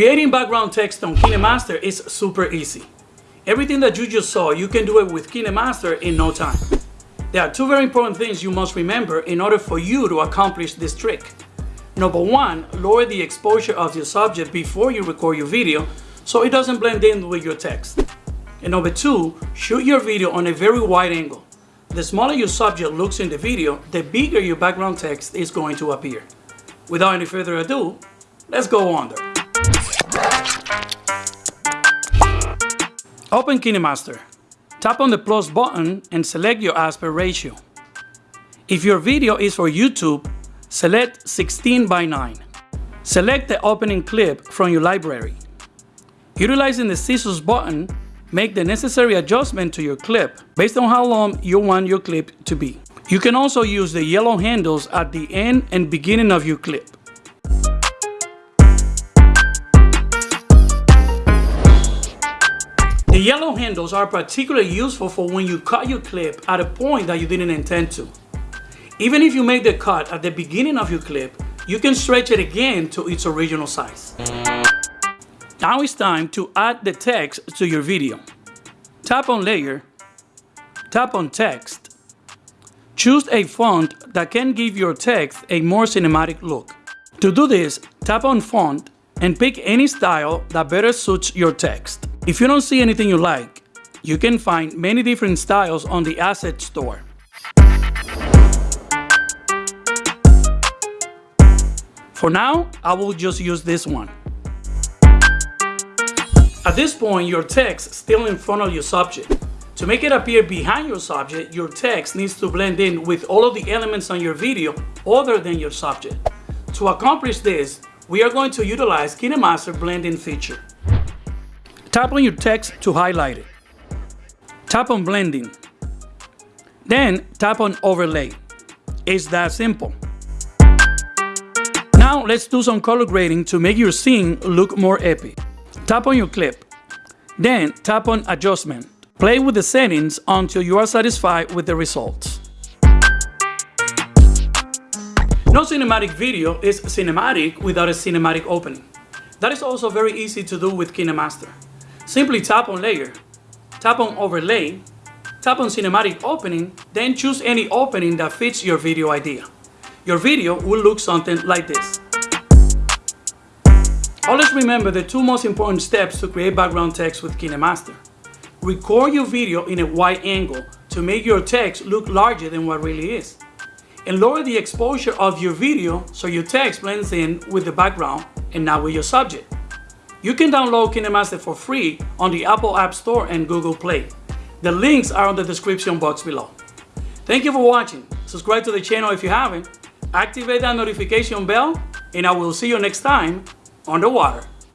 Creating background text on KineMaster is super easy. Everything that you just saw, you can do it with KineMaster in no time. There are two very important things you must remember in order for you to accomplish this trick. Number one, lower the exposure of your subject before you record your video so it doesn't blend in with your text. And number two, shoot your video on a very wide angle. The smaller your subject looks in the video, the bigger your background text is going to appear. Without any further ado, let's go on there. Open KineMaster. Tap on the plus button and select your aspect ratio. If your video is for YouTube, select 16 by 9. Select the opening clip from your library. Utilizing the scissors button, Make the necessary adjustment to your clip based on how long you want your clip to be. You can also use the yellow handles at the end and beginning of your clip. The yellow handles are particularly useful for when you cut your clip at a point that you didn't intend to. Even if you make the cut at the beginning of your clip, you can stretch it again to its original size. Now it's time to add the text to your video. Tap on Layer, tap on Text. Choose a font that can give your text a more cinematic look. To do this, tap on Font and pick any style that better suits your text. If you don't see anything you like, you can find many different styles on the Asset Store. For now, I will just use this one. At this point, your text still in front of your subject. To make it appear behind your subject, your text needs to blend in with all of the elements on your video other than your subject. To accomplish this, we are going to utilize KineMaster blending feature. Tap on your text to highlight it. Tap on blending. Then tap on overlay. It's that simple. Now let's do some color grading to make your scene look more epic. Tap on your clip. Then tap on Adjustment. Play with the settings until you are satisfied with the results. No cinematic video is cinematic without a cinematic opening. That is also very easy to do with KineMaster. Simply tap on Layer, tap on Overlay, tap on Cinematic Opening, then choose any opening that fits your video idea. Your video will look something like this. Always remember the two most important steps to create background text with KineMaster. Record your video in a wide angle to make your text look larger than what really is. And lower the exposure of your video so your text blends in with the background and not with your subject. You can download KineMaster for free on the Apple App Store and Google Play. The links are on the description box below. Thank you for watching. Subscribe to the channel if you haven't. Activate that notification bell and I will see you next time underwater.